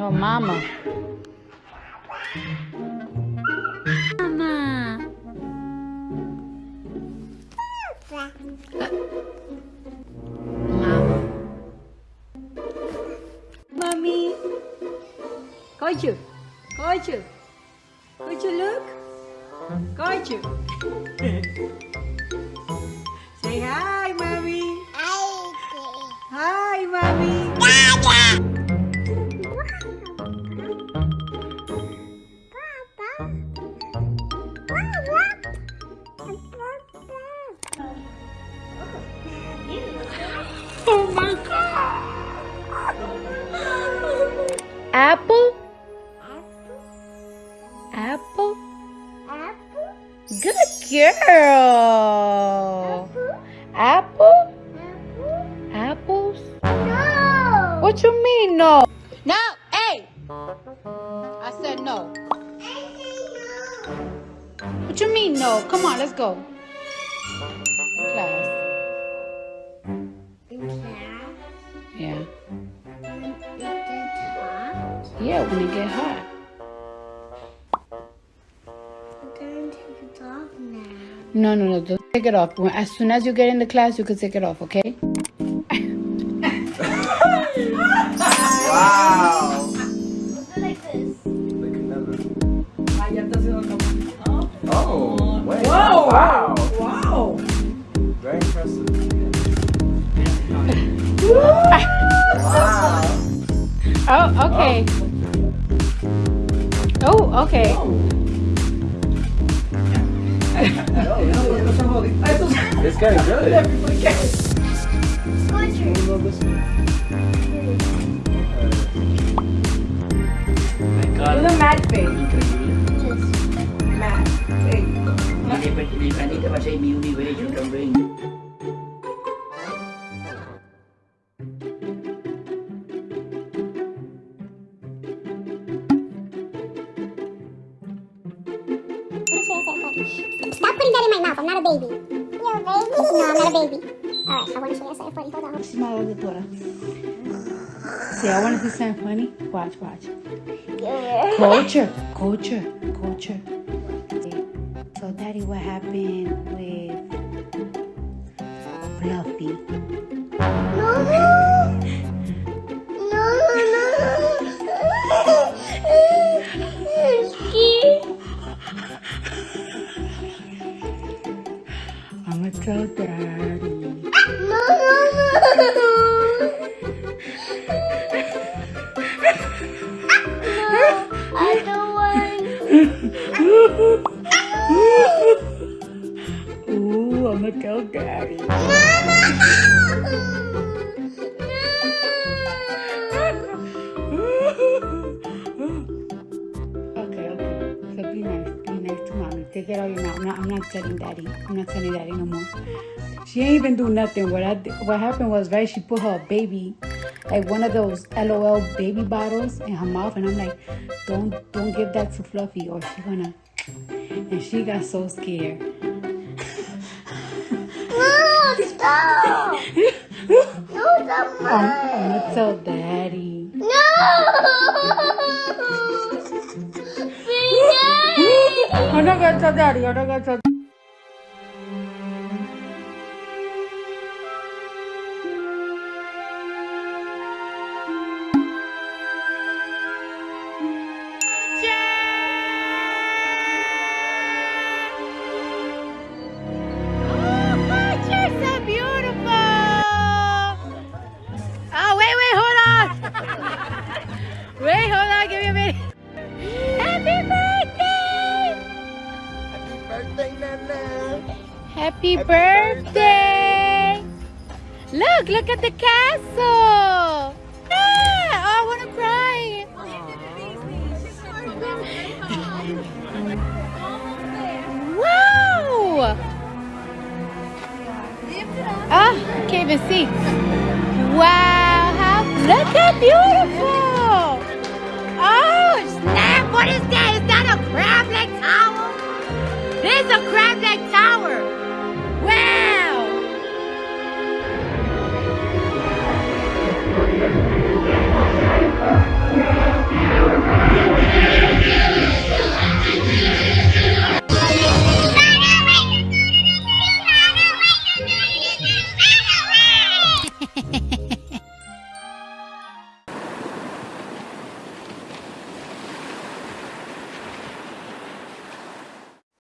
No, mama. Mama. Mama. Mommy. Koju. Koju. Koju, look. Koju. Say hi, Apple? Apple? Apple. Good girl. Apple? Apple? Apples? No. What you mean no? No, hey. I said no. What you mean no? Come on, let's go. Class. Yeah, when it get hot. No, no, no. Don't take it off. When, as soon as you get in the class, you can take it off, okay? Wow. Like this. Look at that. Ah, ya está haciendo como. Oh, wait. Wow. Wow. Wow. Very impressive. Wow. Oh, okay. Oh, Oh, okay. Ay, esto es- It's getting good. Everybody gets- Do No, I'm not a baby. Alright, I want to show you something funny. Hold on. My older daughter. See, I want to do something funny. Watch, watch. Culture, culture, culture. So, Daddy, what happened with Fluffy? No, Ooh, I'm gonna tell Daddy. Okay, okay. So be nice. Be nice to mommy. Take it out your mouth. I'm not, I'm not telling daddy. I'm not telling daddy no more. She ain't even do nothing. What I what happened was right. She put her baby, like one of those LOL baby bottles, in her mouth, and I'm like, don't don't give that to Fluffy, or she gonna. And she got so scared. No, stop. No, stop. I'm, gonna tell daddy. No. I'm not gonna tell daddy. I'm not gonna tell. Birthday, Nana. Happy birthday. Look, look at the castle. Ah, oh, I want to cry. Wow. Ah, can't even see. Wow, how, look how beautiful.